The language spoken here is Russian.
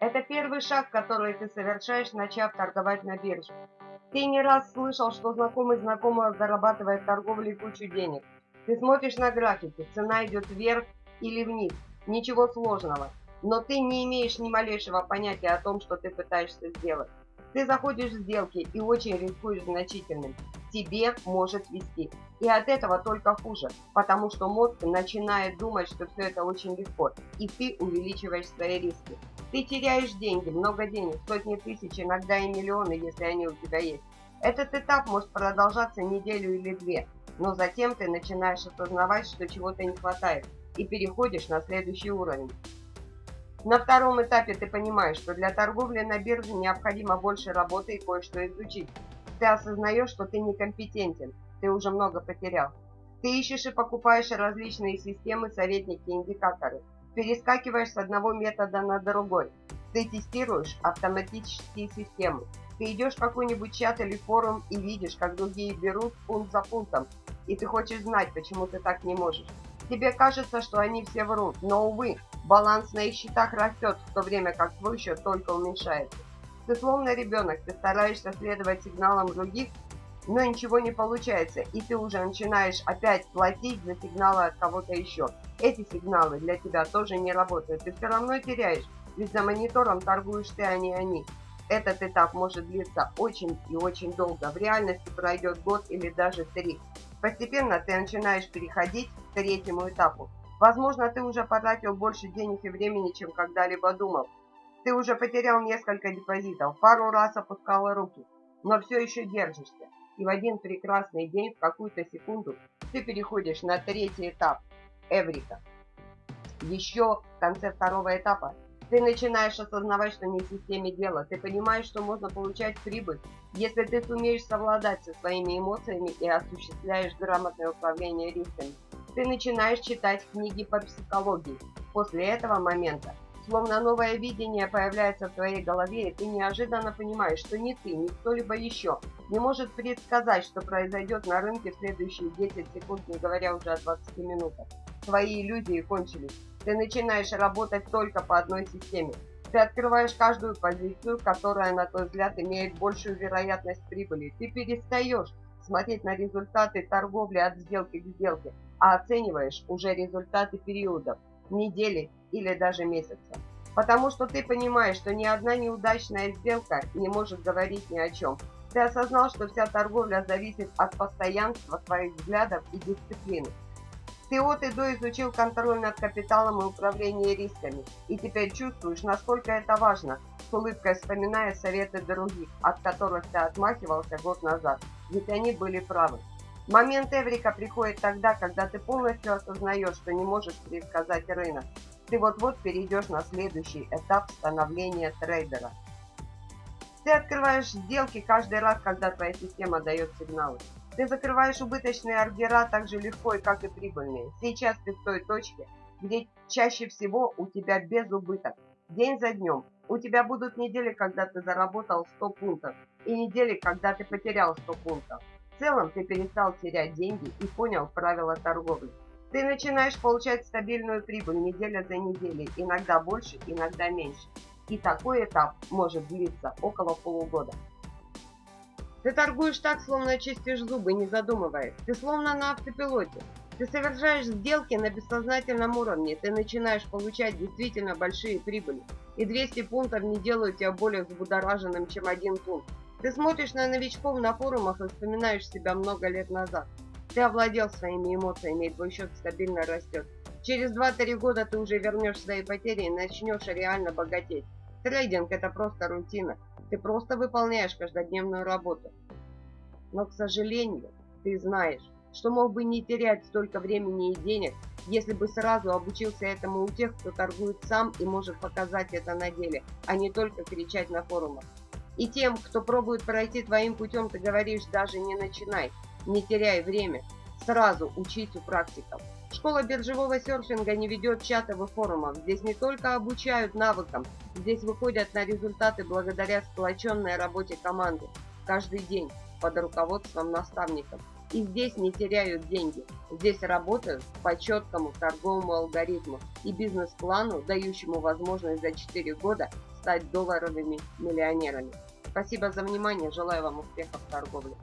Это первый шаг, который ты совершаешь, начав торговать на бирже. Ты не раз слышал, что знакомый знакомого зарабатывает в торговле кучу денег. Ты смотришь на графики, цена идет вверх или вниз. Ничего сложного. Но ты не имеешь ни малейшего понятия о том, что ты пытаешься сделать. Ты заходишь в сделки и очень рискуешь значительным. Тебе может вести. И от этого только хуже, потому что мозг начинает думать, что все это очень легко, и ты увеличиваешь свои риски. Ты теряешь деньги, много денег, сотни тысяч, иногда и миллионы, если они у тебя есть. Этот этап может продолжаться неделю или две, но затем ты начинаешь осознавать, что чего-то не хватает, и переходишь на следующий уровень. На втором этапе ты понимаешь, что для торговли на бирже необходимо больше работы и кое-что изучить. Ты осознаешь, что ты некомпетентен, ты уже много потерял. Ты ищешь и покупаешь различные системы, советники, индикаторы. Перескакиваешь с одного метода на другой. Ты тестируешь автоматические системы. Ты идешь в какой-нибудь чат или форум и видишь, как другие берут пункт за пунктом. И ты хочешь знать, почему ты так не можешь. Тебе кажется, что они все врут, но, увы, баланс на их счетах растет, в то время как твой счет только уменьшается. Ты словно ребенок, ты стараешься следовать сигналам других, но ничего не получается, и ты уже начинаешь опять платить за сигналы от кого-то еще. Эти сигналы для тебя тоже не работают, ты все равно теряешь, ведь за монитором торгуешь ты, а не они. Этот этап может длиться очень и очень долго, в реальности пройдет год или даже три. Постепенно ты начинаешь переходить к третьему этапу. Возможно, ты уже потратил больше денег и времени, чем когда-либо думал. Ты уже потерял несколько депозитов, пару раз опускал руки, но все еще держишься. И в один прекрасный день, в какую-то секунду, ты переходишь на третий этап – Эврика. Еще в конце второго этапа ты начинаешь осознавать, что не в системе дела. Ты понимаешь, что можно получать прибыль, если ты сумеешь совладать со своими эмоциями и осуществляешь грамотное управление рисками. Ты начинаешь читать книги по психологии. После этого момента, словно новое видение появляется в твоей голове, и ты неожиданно понимаешь, что ни ты, ни кто-либо еще не может предсказать, что произойдет на рынке в следующие 10 секунд, не говоря уже о 20 минутах. Твои иллюзии кончились. Ты начинаешь работать только по одной системе. Ты открываешь каждую позицию, которая, на твой взгляд, имеет большую вероятность прибыли. Ты перестаешь смотреть на результаты торговли от сделки к сделке, а оцениваешь уже результаты периодов, недели или даже месяца. Потому что ты понимаешь, что ни одна неудачная сделка не может говорить ни о чем. Ты осознал, что вся торговля зависит от постоянства твоих взглядов и дисциплины. Ты от и до изучил контроль над капиталом и управление рисками, и теперь чувствуешь, насколько это важно, с улыбкой вспоминая советы других, от которых ты отмахивался год назад, ведь они были правы. Момент Эврика приходит тогда, когда ты полностью осознаешь, что не можешь предсказать рынок. Ты вот-вот перейдешь на следующий этап становления трейдера. Ты открываешь сделки каждый раз, когда твоя система дает сигналы. Ты закрываешь убыточные ордера так же легко, как и прибыльные. Сейчас ты в той точке, где чаще всего у тебя без убыток. День за днем. У тебя будут недели, когда ты заработал 100 пунктов, и недели, когда ты потерял 100 пунктов. В целом ты перестал терять деньги и понял правила торговли. Ты начинаешь получать стабильную прибыль неделя за неделей, иногда больше, иногда меньше. И такой этап может длиться около полугода. Ты торгуешь так, словно чистишь зубы, не задумываясь. Ты словно на автопилоте. Ты совершаешь сделки на бессознательном уровне. Ты начинаешь получать действительно большие прибыли. И 200 пунктов не делают тебя более взбудораженным, чем один пункт. Ты смотришь на новичков на форумах и вспоминаешь себя много лет назад. Ты овладел своими эмоциями, и твой счет стабильно растет. Через 2-3 года ты уже вернешь свои потери и начнешь реально богатеть. Трейдинг – это просто рутина. Ты просто выполняешь каждодневную работу. Но, к сожалению, ты знаешь, что мог бы не терять столько времени и денег, если бы сразу обучился этому у тех, кто торгует сам и может показать это на деле, а не только кричать на форумах. И тем, кто пробует пройти твоим путем, ты говоришь, даже не начинай, не теряй время, сразу учись у практиков. Школа биржевого серфинга не ведет чатов и форумов. Здесь не только обучают навыкам, здесь выходят на результаты благодаря сплоченной работе команды. Каждый день под руководством наставников. И здесь не теряют деньги. Здесь работают по четкому торговому алгоритму и бизнес-плану, дающему возможность за 4 года стать долларовыми миллионерами. Спасибо за внимание, желаю вам успехов в торговле.